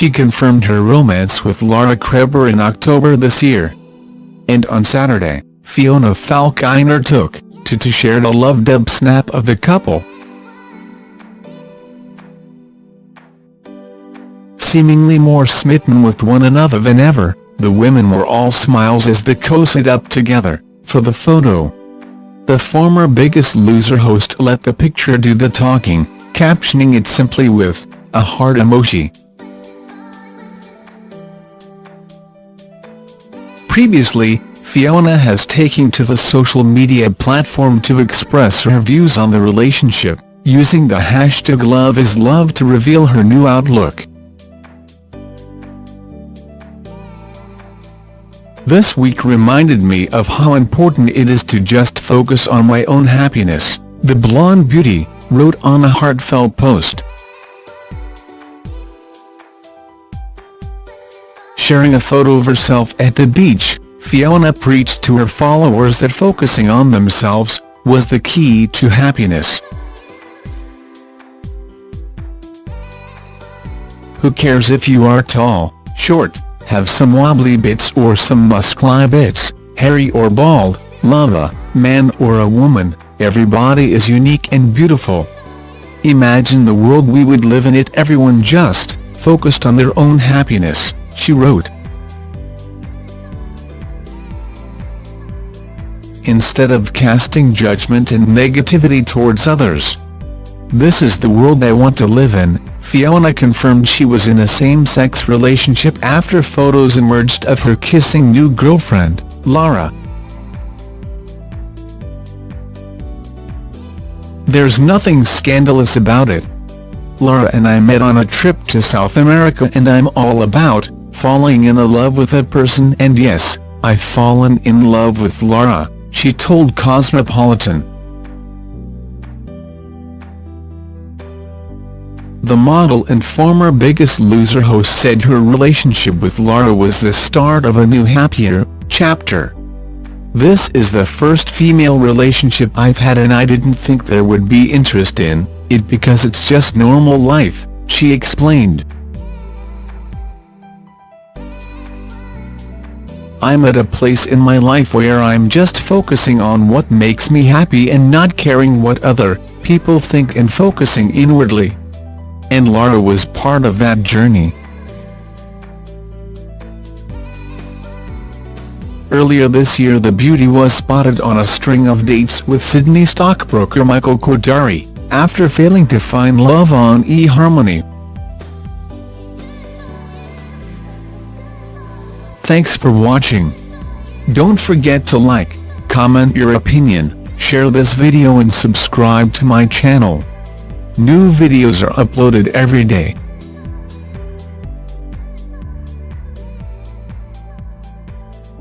she confirmed her romance with Lara Kreber in October this year. And on Saturday, Fiona Falkiner took to to share a love-dub snap of the couple. Seemingly more smitten with one another than ever, the women were all smiles as they cozied up together, for the photo. The former Biggest Loser host let the picture do the talking, captioning it simply with, a heart emoji. Previously, Fiona has taken to the social media platform to express her views on the relationship, using the hashtag LoveIsLove to reveal her new outlook. This week reminded me of how important it is to just focus on my own happiness, the blonde beauty, wrote on a heartfelt post. Sharing a photo of herself at the beach, Fiona preached to her followers that focusing on themselves was the key to happiness. Who cares if you are tall, short, have some wobbly bits or some muscly bits, hairy or bald, love a man or a woman, everybody is unique and beautiful. Imagine the world we would live in if everyone just focused on their own happiness, she wrote. Instead of casting judgment and negativity towards others. This is the world I want to live in, Fiona confirmed she was in a same-sex relationship after photos emerged of her kissing new girlfriend, Lara. There's nothing scandalous about it. Lara and I met on a trip to South America and I'm all about falling in love with a person and yes, I've fallen in love with Lara, she told Cosmopolitan. The model and former Biggest Loser host said her relationship with Lara was the start of a new happier chapter. This is the first female relationship I've had and I didn't think there would be interest in it because it's just normal life, she explained. I'm at a place in my life where I'm just focusing on what makes me happy and not caring what other people think and focusing inwardly and Lara was part of that journey. Earlier this year the beauty was spotted on a string of dates with Sydney stockbroker Michael Kodari, after failing to find love on eHarmony. Thanks for watching. Don't forget to like, comment your opinion, share this video and subscribe to my channel. New videos are uploaded every day.